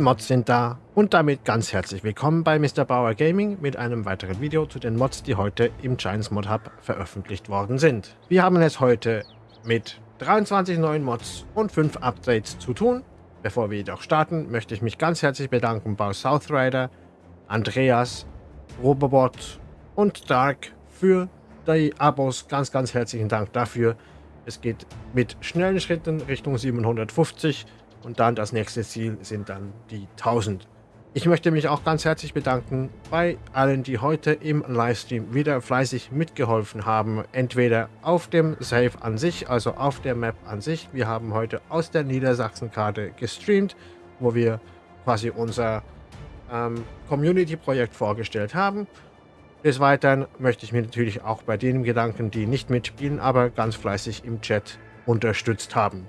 Mods sind da und damit ganz herzlich willkommen bei Mr. Bauer Gaming mit einem weiteren Video zu den Mods, die heute im Giants Mod Hub veröffentlicht worden sind. Wir haben es heute mit 23 neuen Mods und 5 Updates zu tun. Bevor wir jedoch starten, möchte ich mich ganz herzlich bedanken bei South Rider, Andreas, Robobot und Dark für die Abos. Ganz, ganz herzlichen Dank dafür. Es geht mit schnellen Schritten Richtung 750 und dann das nächste Ziel sind dann die 1000. Ich möchte mich auch ganz herzlich bedanken bei allen, die heute im Livestream wieder fleißig mitgeholfen haben. Entweder auf dem Save an sich, also auf der Map an sich. Wir haben heute aus der Niedersachsen-Karte gestreamt, wo wir quasi unser ähm, Community-Projekt vorgestellt haben. Des Weiteren möchte ich mir natürlich auch bei denen Gedanken, die nicht mitspielen, aber ganz fleißig im Chat unterstützt haben.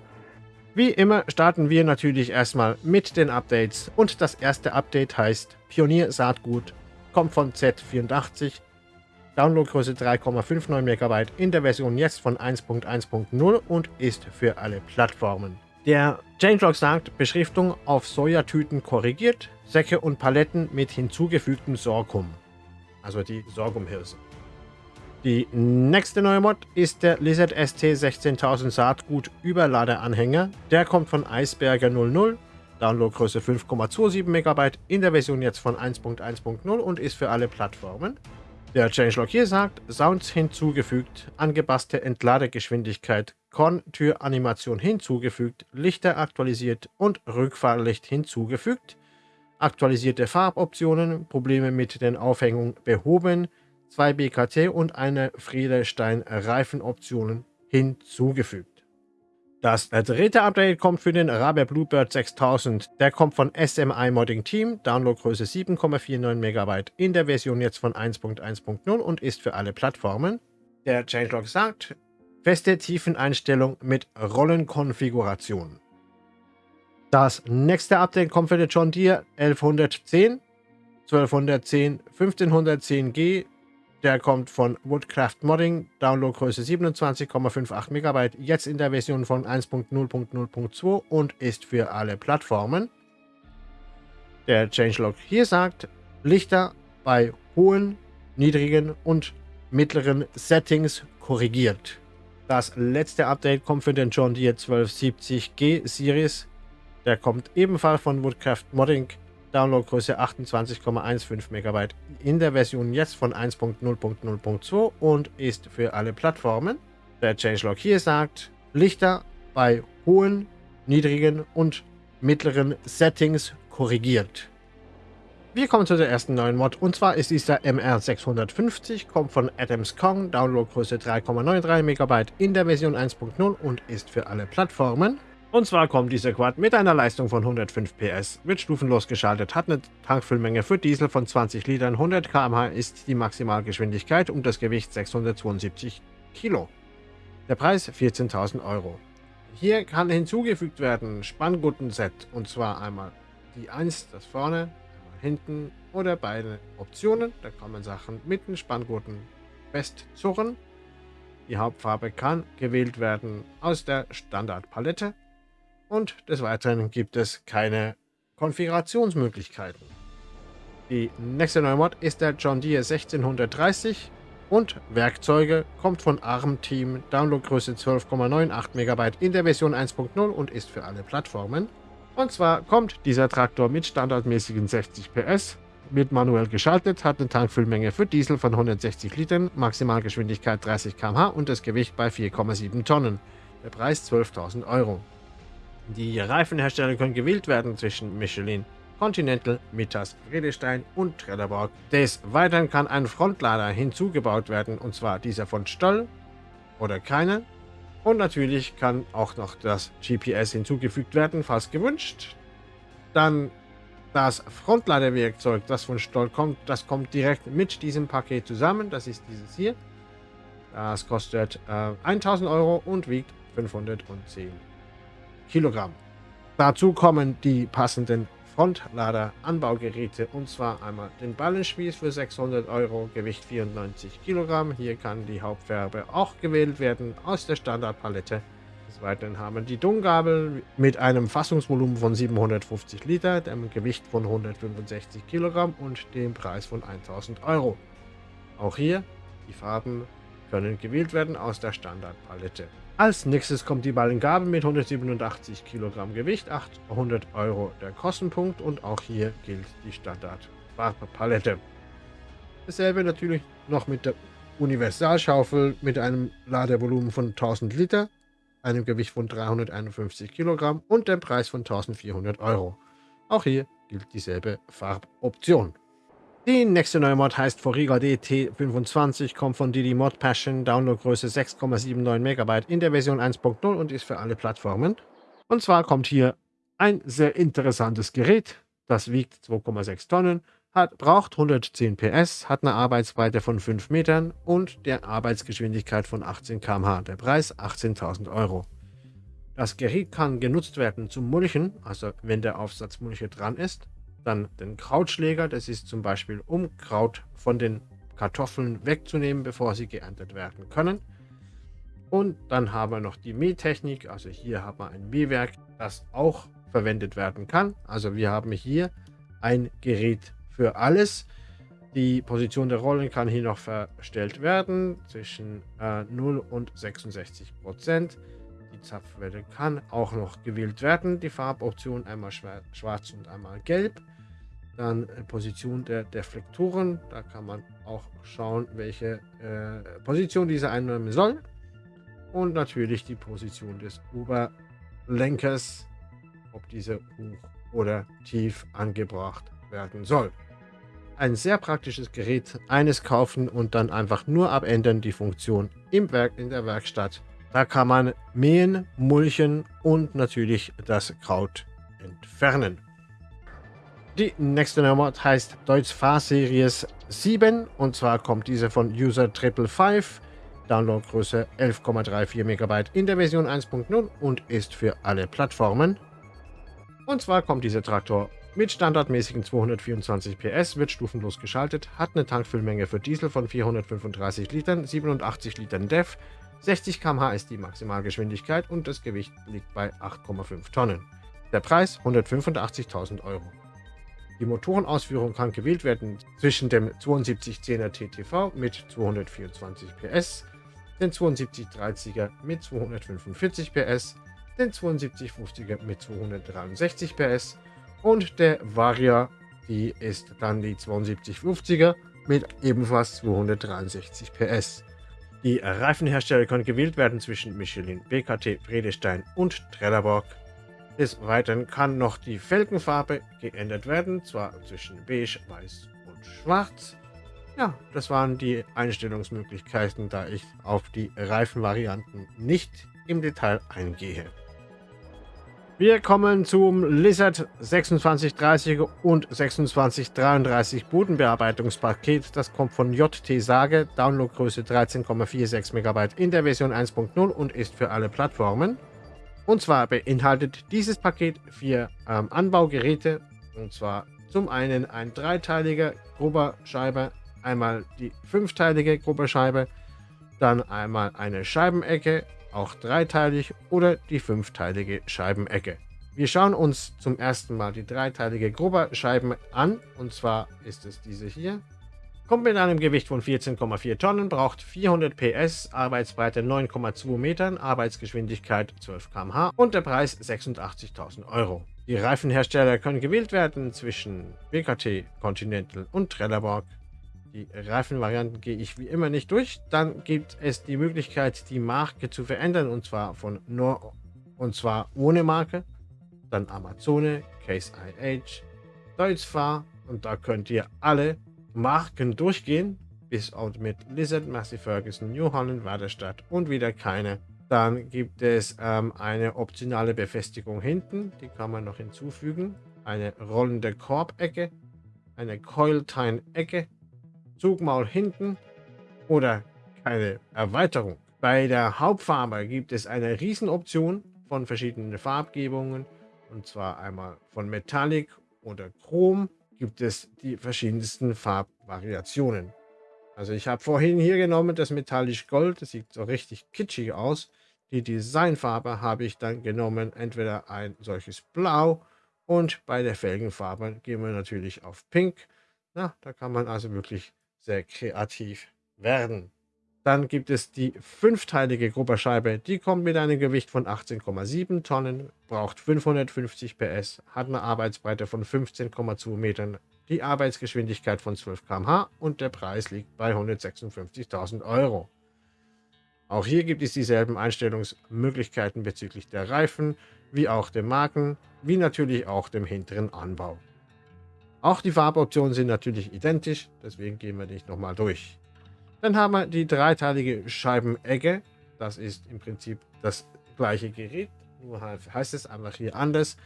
Wie immer starten wir natürlich erstmal mit den Updates. Und das erste Update heißt Pionier Saatgut, kommt von Z84, Downloadgröße 3,59 MB in der Version jetzt von 1.1.0 und ist für alle Plattformen. Der Changelog sagt, Beschriftung auf Sojatüten korrigiert, Säcke und Paletten mit hinzugefügtem Sorghum, also die Sorghumhirse. Die nächste neue Mod ist der Lizard ST 16000 Saatgut Überladeanhänger. Der kommt von Eisberger 00, Downloadgröße 5,27 MB in der Version jetzt von 1.1.0 und ist für alle Plattformen. Der Changelog hier sagt, Sounds hinzugefügt, angepasste Entladegeschwindigkeit, Korn-Tür-Animation hinzugefügt, Lichter aktualisiert und Rückfahrlicht hinzugefügt, aktualisierte Farboptionen, Probleme mit den Aufhängungen behoben, zwei BKT und eine Friedestein-Reifenoptionen hinzugefügt. Das dritte Update kommt für den Raber Bluebird 6000. Der kommt von SMI Modding Team, Downloadgröße 7,49 MB in der Version jetzt von 1.1.0 und ist für alle Plattformen. Der Changelog sagt, feste Tiefeneinstellung mit Rollenkonfiguration. Das nächste Update kommt für den John Deere 1110, 1210, 1510G der kommt von Woodcraft Modding, Downloadgröße 27,58 MB, jetzt in der Version von 1.0.0.2 und ist für alle Plattformen. Der Changelog hier sagt, Lichter bei hohen, niedrigen und mittleren Settings korrigiert. Das letzte Update kommt für den John Deere 1270G Series. Der kommt ebenfalls von Woodcraft Modding, Downloadgröße 28,15 MB in der Version jetzt von 1.0.0.2 und ist für alle Plattformen. Der Changelog hier sagt, Lichter bei hohen, niedrigen und mittleren Settings korrigiert. Wir kommen zu der ersten neuen Mod und zwar ist dieser MR650, kommt von Adams Kong, Downloadgröße 3,93 MB in der Version 1.0 und ist für alle Plattformen. Und zwar kommt dieser Quad mit einer Leistung von 105 PS, wird stufenlos geschaltet, hat eine Tankfüllmenge für Diesel von 20 Litern, 100 km/h ist die Maximalgeschwindigkeit und das Gewicht 672 Kilo. Der Preis 14.000 Euro. Hier kann hinzugefügt werden Spanngurten-Set und zwar einmal die 1, das vorne, einmal hinten oder beide Optionen. Da man Sachen mit den Spanngurten festzurren. Die Hauptfarbe kann gewählt werden aus der Standardpalette und des Weiteren gibt es keine Konfigurationsmöglichkeiten. Die nächste neue Mod ist der John Deere 1630 und Werkzeuge kommt von ARM Team, Downloadgröße 12,98 MB in der Version 1.0 und ist für alle Plattformen. Und zwar kommt dieser Traktor mit standardmäßigen 60 PS, wird manuell geschaltet, hat eine Tankfüllmenge für Diesel von 160 Litern, Maximalgeschwindigkeit 30 km/h und das Gewicht bei 4,7 Tonnen. Der Preis 12.000 Euro. Die Reifenhersteller können gewählt werden zwischen Michelin, Continental, Mittas, Friedestein und Trelleborg. Des Weiteren kann ein Frontlader hinzugebaut werden, und zwar dieser von Stoll oder keinen. Und natürlich kann auch noch das GPS hinzugefügt werden, falls gewünscht. Dann das Frontladerwerkzeug, das von Stoll kommt, das kommt direkt mit diesem Paket zusammen. Das ist dieses hier. Das kostet äh, 1000 Euro und wiegt 510 Kilogramm. Dazu kommen die passenden Frontlader-Anbaugeräte und zwar einmal den Ballenspieß für 600 Euro, Gewicht 94 Kilogramm. Hier kann die Hauptfarbe auch gewählt werden aus der Standardpalette. Des Weiteren haben die Dungabel mit einem Fassungsvolumen von 750 Liter, dem Gewicht von 165 Kilogramm und dem Preis von 1000 Euro. Auch hier, die Farben können gewählt werden aus der Standardpalette. Als nächstes kommt die Ballengabel mit 187 Kilogramm Gewicht, 800 Euro der Kostenpunkt und auch hier gilt die Standardfarbpalette. Dasselbe natürlich noch mit der Universalschaufel mit einem Ladevolumen von 1000 Liter, einem Gewicht von 351 Kilogramm und dem Preis von 1400 Euro. Auch hier gilt dieselbe Farboption. Die nächste neue Mod heißt Foriga DT25, kommt von Didi Mod Passion, Downloadgröße 6,79 MB in der Version 1.0 und ist für alle Plattformen. Und zwar kommt hier ein sehr interessantes Gerät, das wiegt 2,6 Tonnen, hat, braucht 110 PS, hat eine Arbeitsbreite von 5 Metern und der Arbeitsgeschwindigkeit von 18 km/h. Der Preis 18.000 Euro. Das Gerät kann genutzt werden zum Mulchen, also wenn der Aufsatz Mulche dran ist, dann den Krautschläger, das ist zum Beispiel, um Kraut von den Kartoffeln wegzunehmen, bevor sie geerntet werden können. Und dann haben wir noch die Mähtechnik, also hier haben wir ein Mähwerk, das auch verwendet werden kann. Also wir haben hier ein Gerät für alles. Die Position der Rollen kann hier noch verstellt werden zwischen äh, 0 und 66 Prozent. Die Zapfwelle kann auch noch gewählt werden. Die Farboption einmal schwarz und einmal gelb. Dann Position der Deflektoren. Da kann man auch schauen, welche äh, Position diese einnehmen soll. Und natürlich die Position des Oberlenkers, ob diese hoch oder tief angebracht werden soll. Ein sehr praktisches Gerät, eines kaufen und dann einfach nur abändern die Funktion im Werk in der Werkstatt. Da kann man mähen, mulchen und natürlich das Kraut entfernen. Die nächste Nummer heißt Deutsch Fahrseries 7 und zwar kommt diese von User 555, Downloadgröße 11,34 MB in der Version 1.0 und ist für alle Plattformen. Und zwar kommt dieser Traktor mit standardmäßigen 224 PS, wird stufenlos geschaltet, hat eine Tankfüllmenge für Diesel von 435 Litern, 87 Litern DEF, 60 km/h ist die Maximalgeschwindigkeit und das Gewicht liegt bei 8,5 Tonnen. Der Preis 185.000 Euro. Die Motorenausführung kann gewählt werden zwischen dem 7210er TTV mit 224 PS, den 7230er mit 245 PS, den 7250er mit 263 PS und der Varia, die ist dann die 7250er mit ebenfalls 263 PS. Die Reifenhersteller können gewählt werden zwischen Michelin, BKT, Vredestein und Trelleborg. Des Weiteren kann noch die Felgenfarbe geändert werden, zwar zwischen beige, weiß und schwarz. Ja, das waren die Einstellungsmöglichkeiten, da ich auf die Reifenvarianten nicht im Detail eingehe. Wir kommen zum Lizard 2630 und 2633 Bodenbearbeitungspaket. Das kommt von JT Sage, Downloadgröße 13,46 MB in der Version 1.0 und ist für alle Plattformen. Und zwar beinhaltet dieses Paket vier ähm, Anbaugeräte. Und zwar zum einen ein dreiteiliger Grubberscheibe, einmal die fünfteilige Grubberscheibe, dann einmal eine Scheibenecke, auch dreiteilig oder die fünfteilige Scheibenecke. Wir schauen uns zum ersten Mal die dreiteilige Grubberscheibe an. Und zwar ist es diese hier. Kommt mit einem Gewicht von 14,4 Tonnen, braucht 400 PS, Arbeitsbreite 9,2 Metern, Arbeitsgeschwindigkeit 12 km/h und der Preis 86.000 Euro. Die Reifenhersteller können gewählt werden zwischen BKT, Continental und Trelleborg. Die Reifenvarianten gehe ich wie immer nicht durch. Dann gibt es die Möglichkeit, die Marke zu verändern und zwar von nur und zwar ohne Marke. Dann Amazone, Case IH, Deutzfahr und da könnt ihr alle Marken durchgehen, bis auch mit Lizard, Massey Ferguson, New Holland, Waderstadt und wieder keine. Dann gibt es ähm, eine optionale Befestigung hinten, die kann man noch hinzufügen. Eine rollende Korbecke, eine Coil-Tine-Ecke, Zugmaul hinten oder keine Erweiterung. Bei der Hauptfarbe gibt es eine Riesenoption von verschiedenen Farbgebungen und zwar einmal von Metallic oder Chrom gibt es die verschiedensten Farbvariationen. Also ich habe vorhin hier genommen das metallisch Gold, das sieht so richtig kitschig aus. Die Designfarbe habe ich dann genommen, entweder ein solches Blau und bei der Felgenfarbe gehen wir natürlich auf Pink. Na, da kann man also wirklich sehr kreativ werden. Dann gibt es die fünfteilige Grupperscheibe. Die kommt mit einem Gewicht von 18,7 Tonnen, braucht 550 PS, hat eine Arbeitsbreite von 15,2 Metern, die Arbeitsgeschwindigkeit von 12 km/h und der Preis liegt bei 156.000 Euro. Auch hier gibt es dieselben Einstellungsmöglichkeiten bezüglich der Reifen, wie auch dem Marken, wie natürlich auch dem hinteren Anbau. Auch die Farboptionen sind natürlich identisch, deswegen gehen wir nicht nochmal durch. Dann haben wir die dreiteilige Scheibenegge. Das ist im Prinzip das gleiche Gerät, nur heißt es einfach hier anders.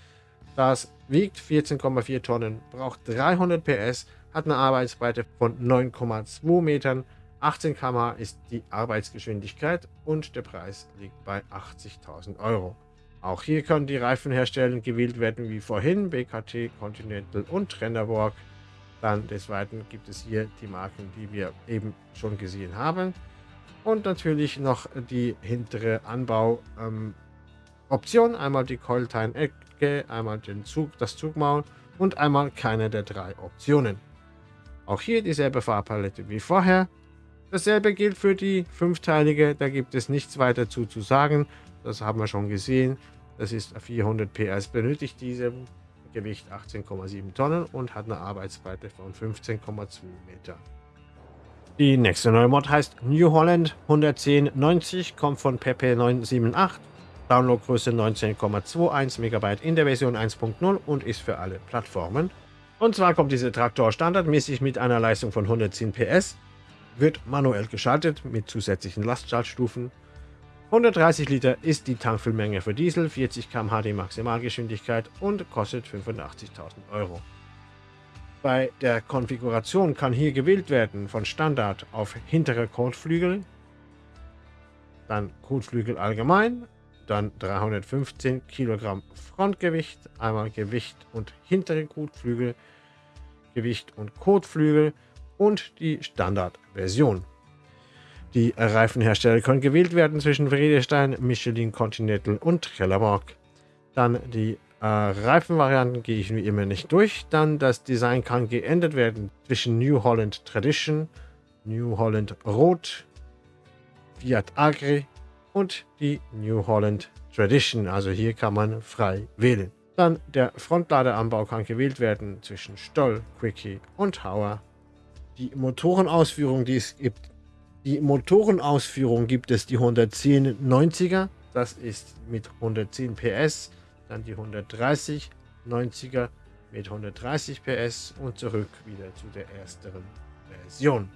Das wiegt 14,4 Tonnen, braucht 300 PS, hat eine Arbeitsbreite von 9,2 Metern, 18 km ist die Arbeitsgeschwindigkeit und der Preis liegt bei 80.000 Euro. Auch hier können die Reifenhersteller gewählt werden wie vorhin, BKT, Continental und Trennerborg. Dann des Weiteren gibt es hier die Marken, die wir eben schon gesehen haben. Und natürlich noch die hintere Anbauoption. Ähm, einmal die Coiltine-Ecke, einmal den Zug, das Zugmaul und einmal keine der drei Optionen. Auch hier dieselbe Farbpalette wie vorher. Dasselbe gilt für die fünfteilige, da gibt es nichts weiter zu, zu sagen. Das haben wir schon gesehen. Das ist 400 PS, benötigt diese Gewicht 18,7 Tonnen und hat eine Arbeitsbreite von 15,2 Meter. Die nächste neue Mod heißt New Holland 11090, kommt von Pepe 978, Downloadgröße 19,21 MB in der Version 1.0 und ist für alle Plattformen. Und zwar kommt dieser Traktor standardmäßig mit einer Leistung von 110 PS, wird manuell geschaltet mit zusätzlichen Lastschaltstufen 130 Liter ist die Tankfüllmenge für Diesel, 40 km/h die Maximalgeschwindigkeit und kostet 85.000 Euro. Bei der Konfiguration kann hier gewählt werden von Standard auf hintere Kotflügel, dann Kotflügel allgemein, dann 315 Kilogramm Frontgewicht, einmal Gewicht und hintere Kotflügel, Gewicht und Kotflügel und die Standardversion. Die Reifenhersteller können gewählt werden zwischen Vredestein, Michelin Continental und Trelleborg. Dann die äh, Reifenvarianten gehe ich wie immer nicht durch. Dann das Design kann geändert werden zwischen New Holland Tradition, New Holland Rot, Fiat Agri und die New Holland Tradition. Also hier kann man frei wählen. Dann der Frontladeranbau kann gewählt werden zwischen Stoll, Quickie und Hauer. Die Motorenausführung, die es gibt, die Motorenausführung gibt es die 11090er, das ist mit 110 PS, dann die 130 90er mit 130 PS und zurück wieder zu der ersteren Version.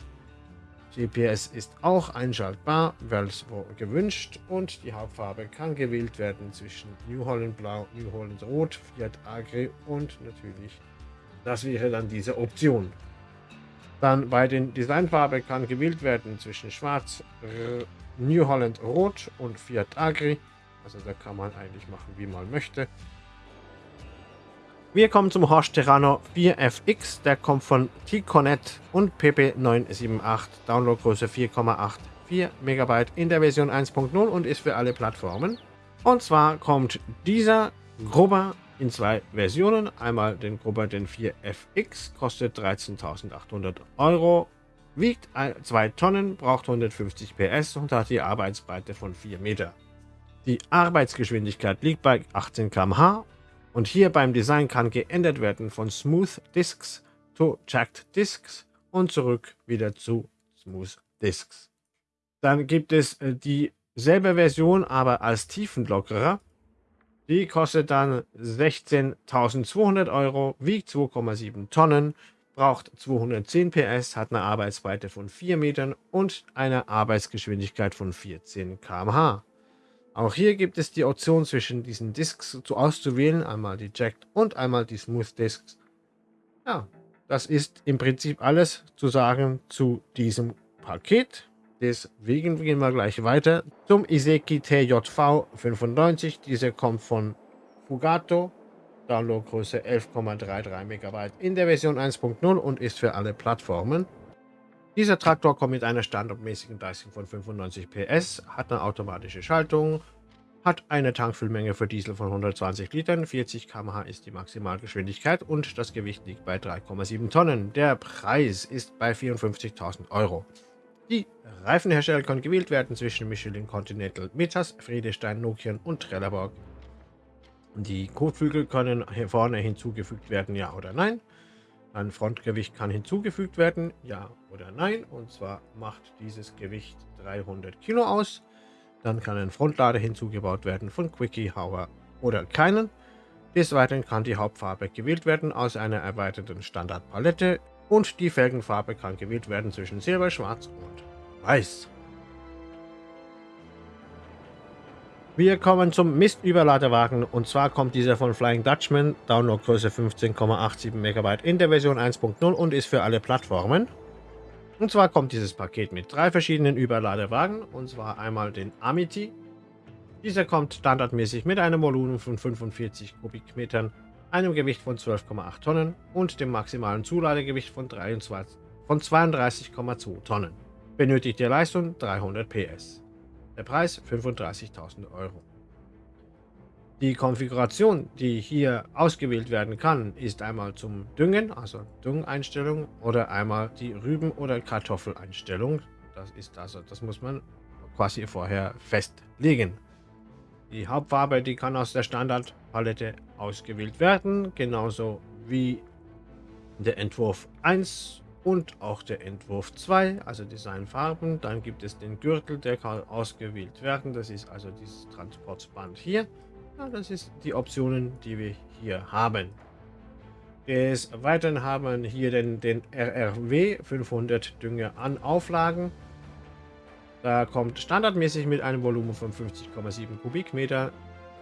GPS ist auch einschaltbar, Velcro gewünscht und die Hauptfarbe kann gewählt werden zwischen New Holland Blau, New Holland Rot, Fiat Agri und natürlich das wäre dann diese Option. Dann bei den Designfarben kann gewählt werden zwischen Schwarz, New Holland Rot und Fiat Agri. Also da kann man eigentlich machen, wie man möchte. Wir kommen zum Horsch Terrano 4FX. Der kommt von T-Connect und PP978. Downloadgröße 4,84 MB in der Version 1.0 und ist für alle Plattformen. Und zwar kommt dieser Grubber in zwei Versionen. Einmal den Grubber den 4FX, kostet 13.800 Euro, wiegt 2 Tonnen, braucht 150 PS und hat die Arbeitsbreite von 4 Meter. Die Arbeitsgeschwindigkeit liegt bei 18 km/h und hier beim Design kann geändert werden von Smooth Discs zu Jacked Discs und zurück wieder zu Smooth Discs. Dann gibt es äh, dieselbe Version, aber als Tiefenlockerer. Die kostet dann 16.200 Euro, wiegt 2,7 Tonnen, braucht 210 PS, hat eine Arbeitsbreite von 4 Metern und eine Arbeitsgeschwindigkeit von 14 km/h. Auch hier gibt es die Option zwischen diesen Discs zu auszuwählen, einmal die Jacked und einmal die Smooth Discs. Ja, das ist im Prinzip alles zu sagen zu diesem Paket. Deswegen gehen wir gleich weiter zum Iseki TJV 95. Dieser kommt von Fugato. Downloadgröße 11,33 MB in der Version 1.0 und ist für alle Plattformen. Dieser Traktor kommt mit einer standardmäßigen Leistung von 95 PS, hat eine automatische Schaltung, hat eine Tankfüllmenge für Diesel von 120 Litern, 40 km/h ist die Maximalgeschwindigkeit und das Gewicht liegt bei 3,7 Tonnen. Der Preis ist bei 54.000 Euro. Die Reifenhersteller können gewählt werden zwischen Michelin Continental, Metas, Friedestein, Nokian und Trelleborg. Die Kotflügel können hier vorne hinzugefügt werden, ja oder nein. Ein Frontgewicht kann hinzugefügt werden, ja oder nein. Und zwar macht dieses Gewicht 300 Kilo aus. Dann kann ein Frontlader hinzugebaut werden von Quickie, Hauer oder keinen. Des Weiteren kann die Hauptfarbe gewählt werden aus einer erweiterten Standardpalette und die Felgenfarbe kann gewählt werden zwischen Silber, Schwarz und Weiß. Wir kommen zum Mistüberladewagen und zwar kommt dieser von Flying Dutchman, Downloadgröße 15,87 MB in der Version 1.0 und ist für alle Plattformen. Und zwar kommt dieses Paket mit drei verschiedenen Überladewagen, und zwar einmal den Amity. Dieser kommt standardmäßig mit einem Volumen von 45 Kubikmetern, einem Gewicht von 12,8 Tonnen und dem maximalen Zuladegewicht von, von 32,2 Tonnen. Benötigte Leistung 300 PS. Der Preis 35.000 Euro. Die Konfiguration, die hier ausgewählt werden kann, ist einmal zum Düngen, also Düngeinstellung, oder einmal die Rüben- oder Kartoffeleinstellung. Das ist also, das muss man quasi vorher festlegen. Die Hauptfarbe, die kann aus der Standardpalette ausgewählt werden, genauso wie der Entwurf 1 und auch der Entwurf 2, also Designfarben. Dann gibt es den Gürtel, der kann ausgewählt werden. Das ist also dieses Transportband hier. Ja, das ist die Optionen, die wir hier haben. Des Weiteren haben wir hier den, den RRW 500 Dünger an Auflagen. Da kommt standardmäßig mit einem Volumen von 50,7 Kubikmeter,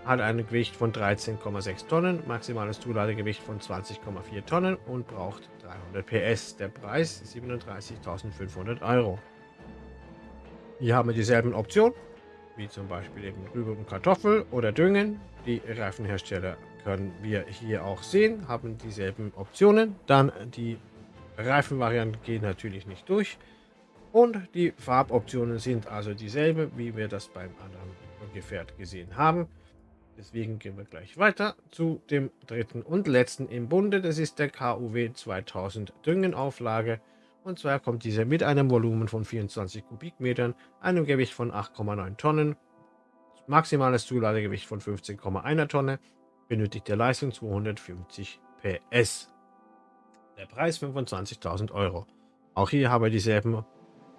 hat ein Gewicht von 13,6 Tonnen, maximales Zuladegewicht von 20,4 Tonnen und braucht 300 PS. Der Preis 37.500 Euro. Hier haben wir dieselben Optionen wie zum Beispiel eben Rübe und Kartoffel oder Düngen. Die Reifenhersteller können wir hier auch sehen, haben dieselben Optionen. Dann die Reifenvarianten gehen natürlich nicht durch. Und die Farboptionen sind also dieselbe, wie wir das beim anderen Gefährt gesehen haben. Deswegen gehen wir gleich weiter zu dem dritten und letzten im Bunde. Das ist der KUW 2000 Düngenauflage. Und zwar kommt dieser mit einem Volumen von 24 Kubikmetern, einem Gewicht von 8,9 Tonnen, maximales Zuladegewicht von 15,1 Tonne, benötigte Leistung 250 PS. Der Preis 25.000 Euro. Auch hier haben wir dieselben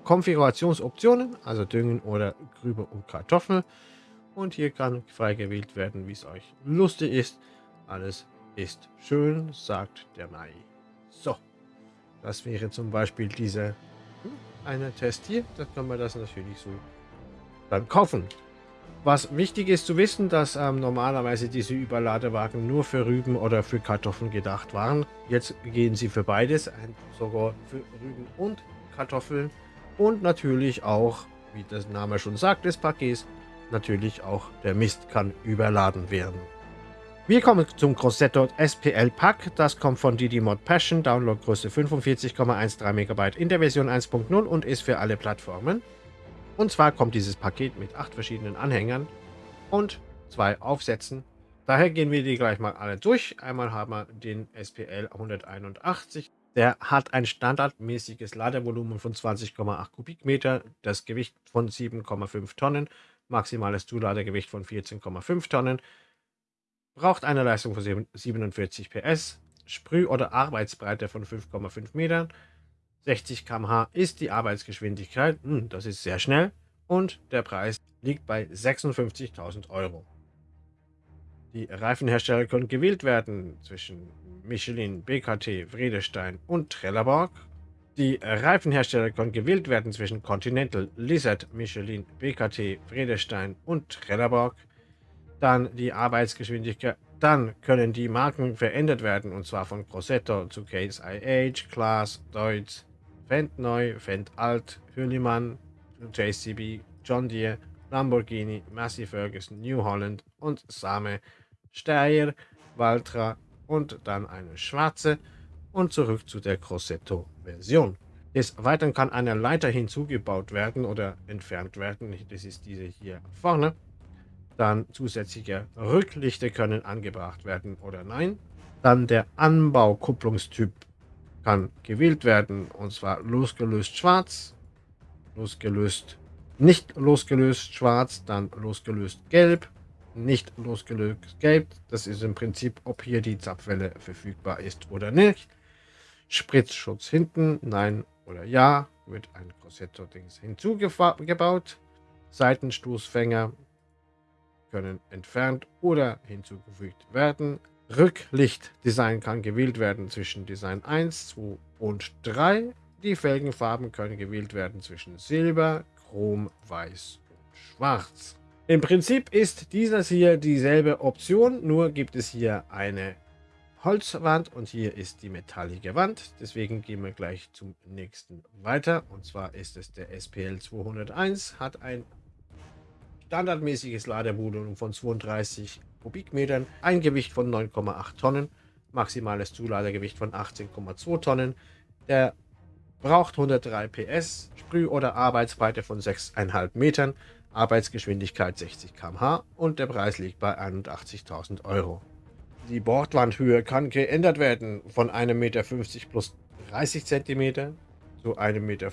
Konfigurationsoptionen, also Düngen oder Grübe und Kartoffel. Und hier kann frei gewählt werden, wie es euch lustig ist. Alles ist schön, sagt der Mai. So. Das wäre zum Beispiel dieser hm, eine Test hier. Da kann man das natürlich so dann kaufen. Was wichtig ist zu wissen, dass ähm, normalerweise diese Überladewagen nur für Rüben oder für Kartoffeln gedacht waren. Jetzt gehen sie für beides, sogar für Rüben und Kartoffeln. Und natürlich auch, wie das Name schon sagt, des Pakets, natürlich auch der Mist kann überladen werden. Wir kommen zum Grossetto SPL Pack. Das kommt von Didi Mod Passion, Downloadgröße 45,13 MB in der Version 1.0 und ist für alle Plattformen. Und zwar kommt dieses Paket mit acht verschiedenen Anhängern und zwei Aufsätzen. Daher gehen wir die gleich mal alle durch. Einmal haben wir den SPL 181. Der hat ein standardmäßiges Ladevolumen von 20,8 Kubikmeter, das Gewicht von 7,5 Tonnen, maximales Zuladegewicht von 14,5 Tonnen, braucht eine Leistung von 47 PS, Sprüh- oder Arbeitsbreite von 5,5 Metern, 60 km/h ist die Arbeitsgeschwindigkeit, hm, das ist sehr schnell, und der Preis liegt bei 56.000 Euro. Die Reifenhersteller können gewählt werden zwischen Michelin, BKT, Vredestein und Trelleborg. Die Reifenhersteller können gewählt werden zwischen Continental, Lizard, Michelin, BKT, Vredestein und Trelleborg dann die Arbeitsgeschwindigkeit. Dann können die Marken verändert werden, und zwar von Grossetto zu Case IH, Class, Deutz, Fendt Neu, Fendt Alt, Hürlimann, JCB, John Deere, Lamborghini, Massey Ferguson, New Holland und Same, Steyr, Valtra und dann eine schwarze und zurück zu der Grossetto-Version. Des Weiteren kann eine Leiter hinzugebaut werden oder entfernt werden. Das ist diese hier vorne. Dann zusätzliche Rücklichter können angebracht werden oder nein. Dann der Anbaukupplungstyp kann gewählt werden und zwar losgelöst schwarz, losgelöst nicht losgelöst schwarz, dann losgelöst gelb, nicht losgelöst gelb. Das ist im Prinzip, ob hier die Zapfwelle verfügbar ist oder nicht. Spritzschutz hinten, nein oder ja, wird ein Corsetto-Dings hinzugebaut. Seitenstoßfänger können entfernt oder hinzugefügt werden. Rücklichtdesign kann gewählt werden zwischen Design 1, 2 und 3. Die Felgenfarben können gewählt werden zwischen Silber, Chrom, Weiß und Schwarz. Im Prinzip ist dieses hier dieselbe Option, nur gibt es hier eine Holzwand und hier ist die metallige Wand. Deswegen gehen wir gleich zum nächsten weiter. Und zwar ist es der SPL 201, hat ein standardmäßiges Ladevolumen von 32 Kubikmetern, ein Gewicht von 9,8 Tonnen, maximales Zuladegewicht von 18,2 Tonnen. Der braucht 103 PS, Sprüh- oder Arbeitsbreite von 6,5 Metern, Arbeitsgeschwindigkeit 60 km/h und der Preis liegt bei 81.000 Euro. Die Bordwandhöhe kann geändert werden von 1,50 Meter plus 30 cm zu 1,50 Meter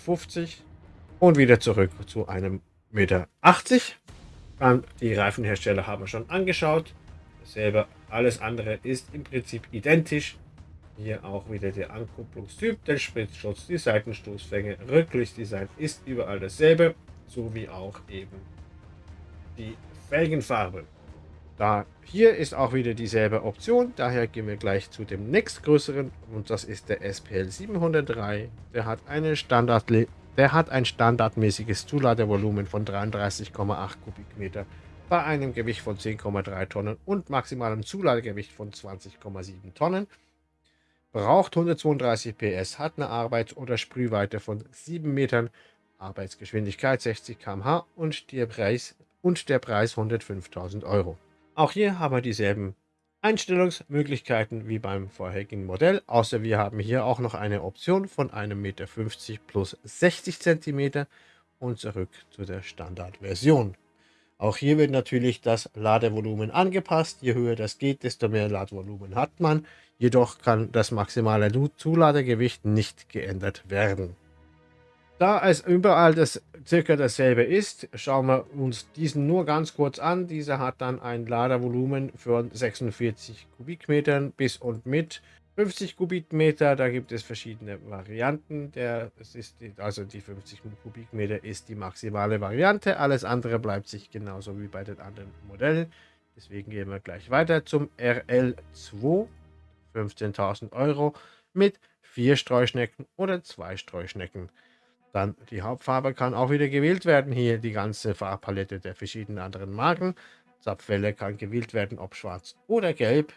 und wieder zurück zu 1,80 Meter. Dann die Reifenhersteller haben wir schon angeschaut. Dasselbe, alles andere ist im Prinzip identisch. Hier auch wieder der Ankupplungstyp, der Spritzschutz, die Seitenstoßfänge, Rücklichtdesign ist überall dasselbe, sowie auch eben die Felgenfarbe. Da hier ist auch wieder dieselbe Option, daher gehen wir gleich zu dem nächstgrößeren und das ist der SPL 703. Der hat, eine Standard, der hat ein standardmäßiges Zuladevolumen von 33,8 Kubikmeter bei einem Gewicht von 10,3 Tonnen und maximalem Zuladegewicht von 20,7 Tonnen. Braucht 132 PS, hat eine Arbeits- oder Sprühweite von 7 Metern, Arbeitsgeschwindigkeit 60 km/h und der Preis, und der Preis 105.000 Euro. Auch hier haben wir dieselben Einstellungsmöglichkeiten wie beim vorherigen Modell, außer wir haben hier auch noch eine Option von 1,50 Meter plus 60 cm und zurück zu der Standardversion. Auch hier wird natürlich das Ladevolumen angepasst. Je höher das geht, desto mehr Ladevolumen hat man. Jedoch kann das maximale Zuladegewicht nicht geändert werden. Da es überall das circa dasselbe ist, schauen wir uns diesen nur ganz kurz an. Dieser hat dann ein Ladevolumen von 46 Kubikmetern bis und mit 50 Kubikmeter. Da gibt es verschiedene Varianten. Der, es ist die, also die 50 Kubikmeter ist die maximale Variante. Alles andere bleibt sich genauso wie bei den anderen Modellen. Deswegen gehen wir gleich weiter zum RL2. 15.000 Euro mit vier Streuschnecken oder zwei Streuschnecken. Dann die Hauptfarbe kann auch wieder gewählt werden. Hier die ganze Farbpalette der verschiedenen anderen Marken. Zapfwelle kann gewählt werden, ob schwarz oder gelb.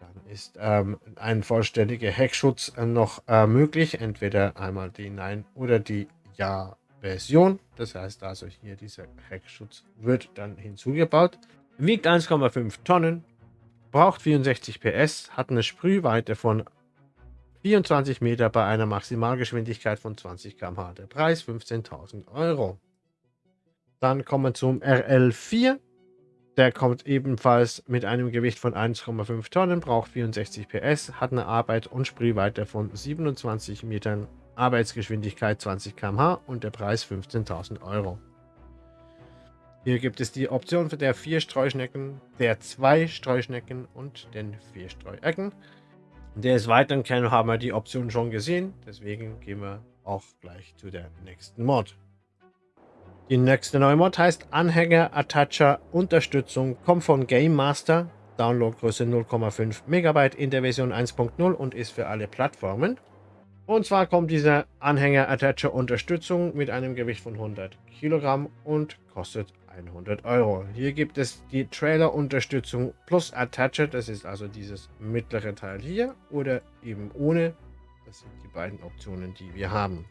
Dann ist ähm, ein vollständiger Heckschutz äh, noch äh, möglich. Entweder einmal die Nein- oder die Ja-Version. Das heißt also hier dieser Heckschutz wird dann hinzugebaut. Wiegt 1,5 Tonnen, braucht 64 PS, hat eine Sprühweite von 24 Meter bei einer Maximalgeschwindigkeit von 20 km/h. Der Preis 15.000 Euro. Dann kommen wir zum RL4. Der kommt ebenfalls mit einem Gewicht von 1,5 Tonnen, braucht 64 PS, hat eine Arbeit- und Sprühweite von 27 Metern, Arbeitsgeschwindigkeit 20 km/h und der Preis 15.000 Euro. Hier gibt es die Option für der 4 Streuschnecken, der 2 Streuschnecken und den 4 Streuecken. Des Weiteren haben wir die Option schon gesehen, deswegen gehen wir auch gleich zu der nächsten Mod. Die nächste neue Mod heißt Anhänger Attacher Unterstützung, kommt von Game Master, Downloadgröße 0,5 MB in der Version 1.0 und ist für alle Plattformen. Und zwar kommt dieser Anhänger Attacher Unterstützung mit einem Gewicht von 100 Kilogramm und kostet 100 Euro. Hier gibt es die Trailer-Unterstützung plus Attacher, das ist also dieses mittlere Teil hier, oder eben ohne. Das sind die beiden Optionen, die wir haben.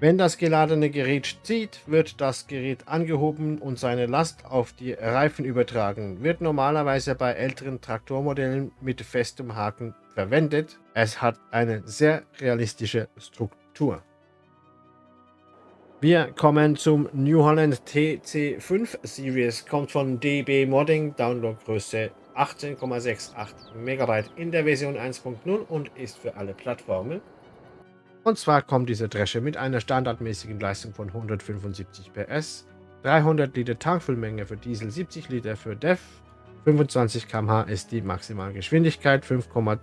Wenn das geladene Gerät zieht, wird das Gerät angehoben und seine Last auf die Reifen übertragen. Wird normalerweise bei älteren Traktormodellen mit festem Haken verwendet. Es hat eine sehr realistische Struktur. Wir kommen zum New Holland TC5 Series, kommt von DB Modding, Downloadgröße 18,68 MB in der Version 1.0 und ist für alle Plattformen. Und zwar kommt diese Dresche mit einer standardmäßigen Leistung von 175 PS, 300 Liter Tankfüllmenge für Diesel, 70 Liter für DEF, 25 km/h ist die Maximalgeschwindigkeit, 5,2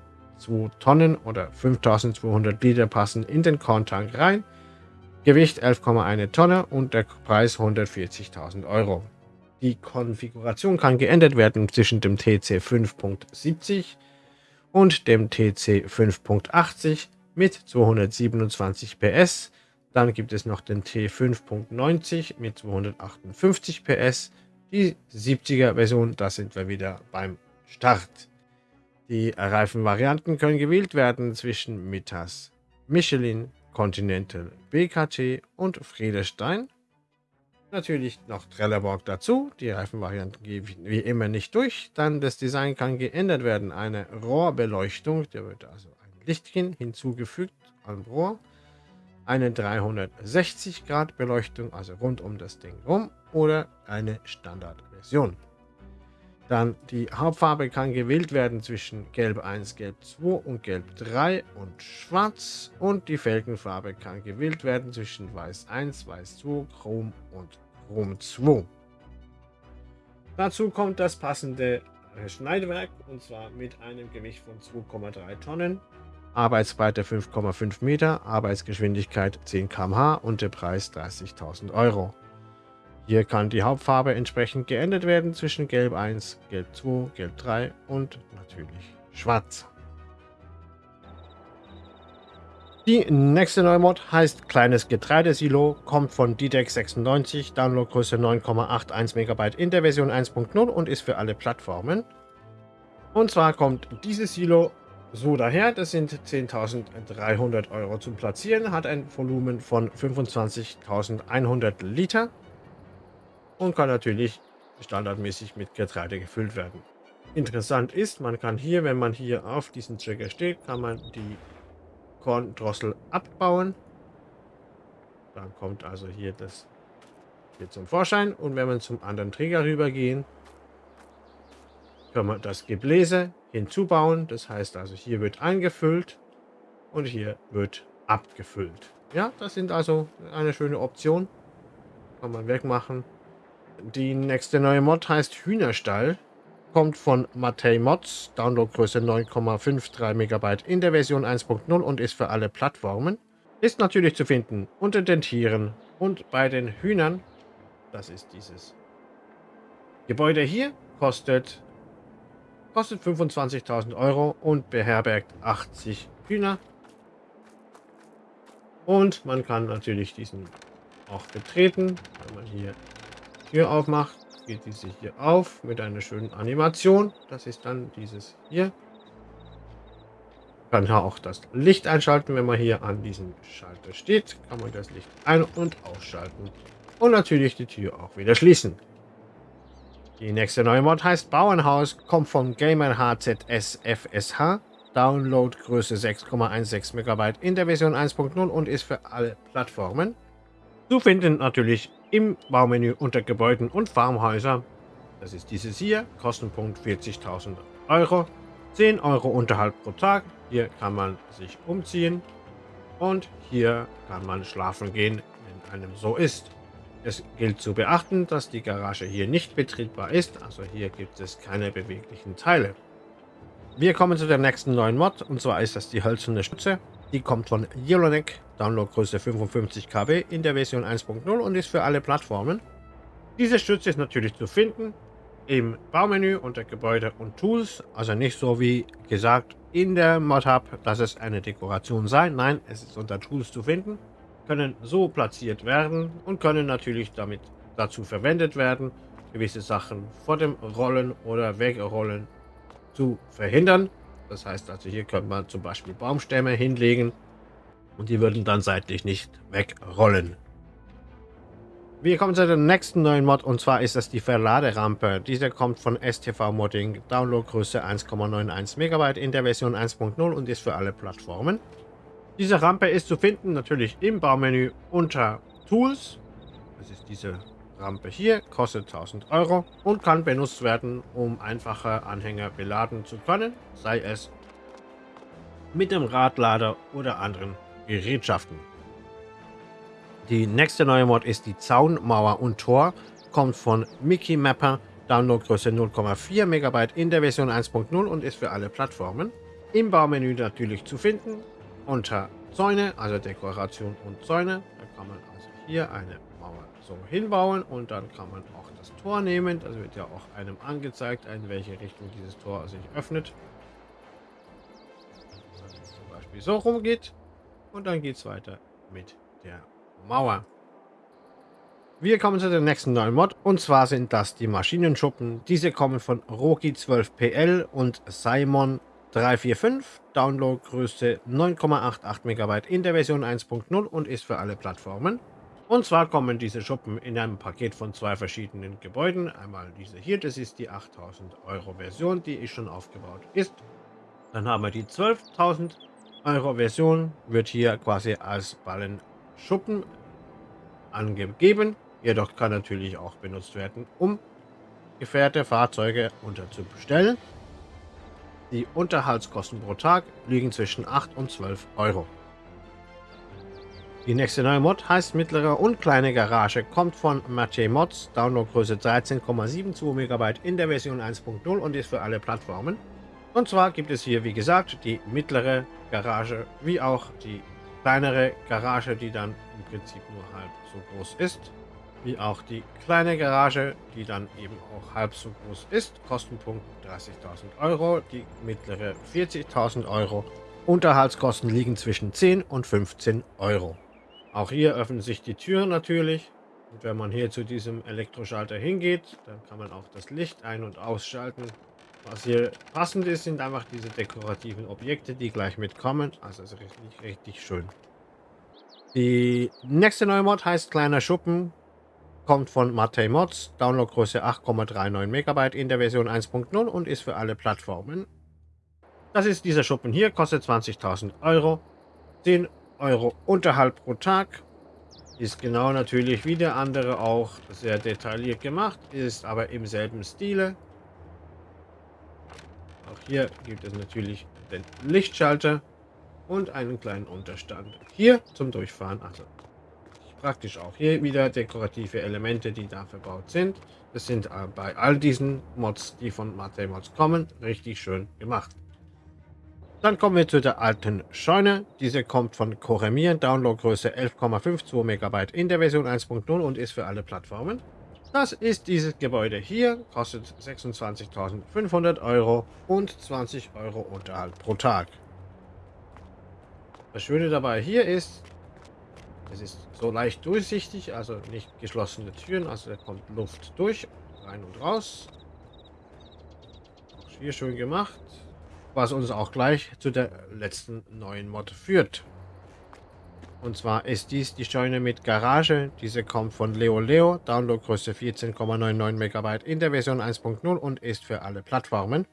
Tonnen oder 5200 Liter passen in den Korntank rein, Gewicht 11,1 Tonne und der Preis 140.000 Euro. Die Konfiguration kann geändert werden zwischen dem TC 5.70 und dem TC 5.80 mit 227 PS. Dann gibt es noch den T5.90 mit 258 PS. Die 70er Version, da sind wir wieder beim Start. Die Reifenvarianten können gewählt werden zwischen Mitas, Michelin, Continental, BKT und Friedestein. Natürlich noch Trelleborg dazu. Die Reifenvarianten gebe ich wie immer nicht durch. Dann das Design kann geändert werden. Eine Rohrbeleuchtung, da wird also ein Lichtchen hinzugefügt am Rohr. Eine 360 Grad Beleuchtung, also rund um das Ding rum. Oder eine Standardversion. Dann die Hauptfarbe kann gewählt werden zwischen Gelb 1, Gelb 2 und Gelb 3 und Schwarz. Und die Felgenfarbe kann gewählt werden zwischen Weiß 1, Weiß 2, Chrom und Chrom 2. Dazu kommt das passende Schneidwerk und zwar mit einem Gewicht von 2,3 Tonnen, Arbeitsbreite 5,5 Meter, Arbeitsgeschwindigkeit 10 km/h und der Preis 30.000 Euro. Hier kann die Hauptfarbe entsprechend geändert werden zwischen Gelb 1, Gelb 2, Gelb 3 und natürlich Schwarz. Die nächste neue Mod heißt Kleines Getreidesilo, kommt von DDEC 96, Downloadgröße 9,81 MB in der Version 1.0 und ist für alle Plattformen. Und zwar kommt dieses Silo so daher, das sind 10.300 Euro zum Platzieren, hat ein Volumen von 25.100 Liter und kann natürlich standardmäßig mit Getreide gefüllt werden. Interessant ist, man kann hier, wenn man hier auf diesen Trigger steht, kann man die Korndrossel abbauen. Dann kommt also hier das hier zum Vorschein und wenn wir zum anderen Trigger rübergehen, können wir das Gebläse hinzubauen. Das heißt also, hier wird eingefüllt und hier wird abgefüllt. Ja, das sind also eine schöne Option. Kann man wegmachen. Die nächste neue Mod heißt Hühnerstall. Kommt von Matei Mods, Downloadgröße 9,53 MB in der Version 1.0 und ist für alle Plattformen. Ist natürlich zu finden unter den Tieren und bei den Hühnern. Das ist dieses Gebäude hier. Kostet, kostet 25.000 Euro und beherbergt 80 Hühner. Und man kann natürlich diesen auch betreten, wenn man hier Tür aufmacht, geht diese hier auf mit einer schönen Animation. Das ist dann dieses hier. Kann auch das Licht einschalten, wenn man hier an diesem Schalter steht. Kann man das Licht ein- und ausschalten. Und natürlich die Tür auch wieder schließen. Die nächste neue Mod heißt Bauernhaus, kommt von Gamer HZS FSH. Download Größe 6,16 MB in der Version 1.0 und ist für alle Plattformen. Zu finden natürlich im Baumenü unter Gebäuden und Farmhäuser. Das ist dieses hier, Kostenpunkt 40.000 Euro, 10 Euro Unterhalt pro Tag. Hier kann man sich umziehen und hier kann man schlafen gehen, wenn einem so ist. Es gilt zu beachten, dass die Garage hier nicht betriebbar ist, also hier gibt es keine beweglichen Teile. Wir kommen zu der nächsten neuen Mod und zwar ist das die hölzerne Stütze. Die kommt von Yellowneck, Downloadgröße 55 KB in der Version 1.0 und ist für alle Plattformen. Diese Stütze ist natürlich zu finden im Baumenü unter Gebäude und Tools, also nicht so wie gesagt in der Mod-Hub, dass es eine Dekoration sei. Nein, es ist unter Tools zu finden, können so platziert werden und können natürlich damit dazu verwendet werden, gewisse Sachen vor dem Rollen oder Wegrollen zu verhindern. Das heißt also, hier könnte man zum Beispiel Baumstämme hinlegen und die würden dann seitlich nicht wegrollen. Wir kommen zu der nächsten neuen Mod und zwar ist das die Verladerampe. Diese kommt von STV Modding, Downloadgröße 1,91 MB in der Version 1.0 und ist für alle Plattformen. Diese Rampe ist zu finden natürlich im Baumenü unter Tools. Das ist diese Rampe hier, kostet 1000 Euro und kann benutzt werden, um einfache Anhänger beladen zu können, sei es mit dem Radlader oder anderen Gerätschaften. Die nächste neue Mod ist die Zaunmauer und Tor, kommt von Mickey Mapper, Downloadgröße 0,4 MB in der Version 1.0 und ist für alle Plattformen. Im Baumenü natürlich zu finden, unter Zäune, also Dekoration und Zäune. Da kann man also hier eine so hinbauen und dann kann man auch das Tor nehmen. Das wird ja auch einem angezeigt, in welche Richtung dieses Tor sich öffnet. Zum Beispiel so rumgeht und dann geht es weiter mit der Mauer. Wir kommen zu der nächsten neuen Mod und zwar sind das die Maschinenschuppen. Diese kommen von Roki 12PL und Simon 345, Downloadgröße 9,88 MB in der Version 1.0 und ist für alle Plattformen. Und zwar kommen diese Schuppen in einem Paket von zwei verschiedenen Gebäuden. Einmal diese hier, das ist die 8000 Euro Version, die ist schon aufgebaut ist. Dann haben wir die 12.000 Euro Version, wird hier quasi als Ballenschuppen angegeben. Jedoch kann natürlich auch benutzt werden, um Gefährte, Fahrzeuge unterzubestellen. Die Unterhaltskosten pro Tag liegen zwischen 8 und 12 Euro. Die nächste neue Mod heißt Mittlere und Kleine Garage, kommt von Mathieu Mods, Downloadgröße 13,72 MB in der Version 1.0 und ist für alle Plattformen. Und zwar gibt es hier, wie gesagt, die mittlere Garage, wie auch die kleinere Garage, die dann im Prinzip nur halb so groß ist wie auch die kleine Garage, die dann eben auch halb so groß ist. Kostenpunkt 30.000 Euro, die mittlere 40.000 Euro. Unterhaltskosten liegen zwischen 10 und 15 Euro. Auch hier öffnen sich die Türen natürlich. Und wenn man hier zu diesem Elektroschalter hingeht, dann kann man auch das Licht ein- und ausschalten. Was hier passend ist, sind einfach diese dekorativen Objekte, die gleich mitkommen. Also ist richtig, richtig schön. Die nächste neue Mod heißt Kleiner Schuppen kommt von Matei Mods, Downloadgröße 8,39 MB in der Version 1.0 und ist für alle Plattformen. Das ist dieser Schuppen hier, kostet 20.000 Euro, 10 Euro Unterhalt pro Tag, ist genau natürlich wie der andere auch sehr detailliert gemacht, ist aber im selben Stile. Auch hier gibt es natürlich den Lichtschalter und einen kleinen Unterstand. Hier zum Durchfahren, also praktisch auch. Hier wieder dekorative Elemente, die da verbaut sind. Das sind äh, bei all diesen Mods, die von Mate Mods kommen, richtig schön gemacht. Dann kommen wir zu der alten Scheune. Diese kommt von Coremir, Downloadgröße 11,52 MB in der Version 1.0 und ist für alle Plattformen. Das ist dieses Gebäude hier, kostet 26.500 Euro und 20 Euro Unterhalt pro Tag. Das Schöne dabei hier ist, es ist so leicht durchsichtig, also nicht geschlossene Türen, also da kommt Luft durch, rein und raus. Auch hier schön gemacht, was uns auch gleich zu der letzten neuen Mod führt. Und zwar ist dies die Scheune mit Garage. Diese kommt von Leo Leo, Downloadgröße 14,99 MB in der Version 1.0 und ist für alle Plattformen.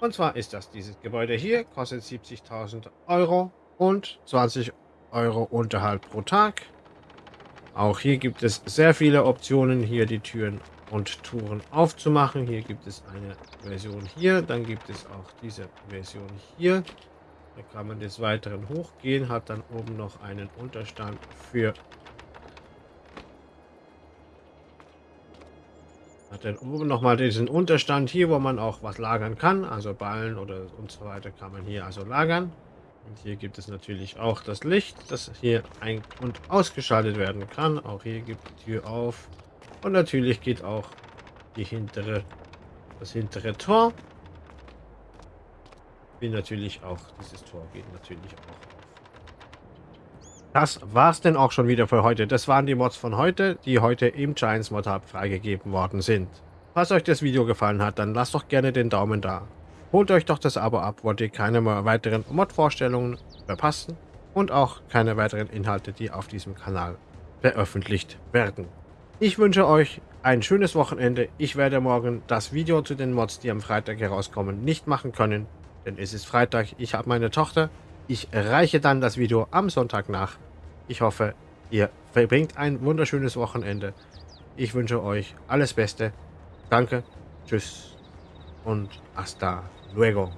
Und zwar ist das dieses Gebäude hier, kostet 70.000 Euro und 20 Euro Unterhalt pro Tag. Auch hier gibt es sehr viele Optionen, hier die Türen und Touren aufzumachen. Hier gibt es eine Version hier, dann gibt es auch diese Version hier. Da kann man des Weiteren hochgehen, hat dann oben noch einen Unterstand für hat dann oben nochmal diesen Unterstand hier, wo man auch was lagern kann, also Ballen oder und so weiter kann man hier also lagern. Und hier gibt es natürlich auch das Licht, das hier ein- und ausgeschaltet werden kann. Auch hier gibt die Tür auf. Und natürlich geht auch die hintere, das hintere Tor. Wie natürlich auch dieses Tor geht natürlich auch. Das war's denn auch schon wieder für heute. Das waren die Mods von heute, die heute im Giants Mod Hub freigegeben worden sind. Falls euch das Video gefallen hat, dann lasst doch gerne den Daumen da. Holt euch doch das Abo ab, wollt ihr keine weiteren Mod-Vorstellungen verpassen und auch keine weiteren Inhalte, die auf diesem Kanal veröffentlicht werden. Ich wünsche euch ein schönes Wochenende. Ich werde morgen das Video zu den Mods, die am Freitag herauskommen, nicht machen können, denn es ist Freitag, ich habe meine Tochter. Ich reiche dann das Video am Sonntag nach. Ich hoffe, ihr verbringt ein wunderschönes Wochenende. Ich wünsche euch alles Beste. Danke, tschüss und hasta luego.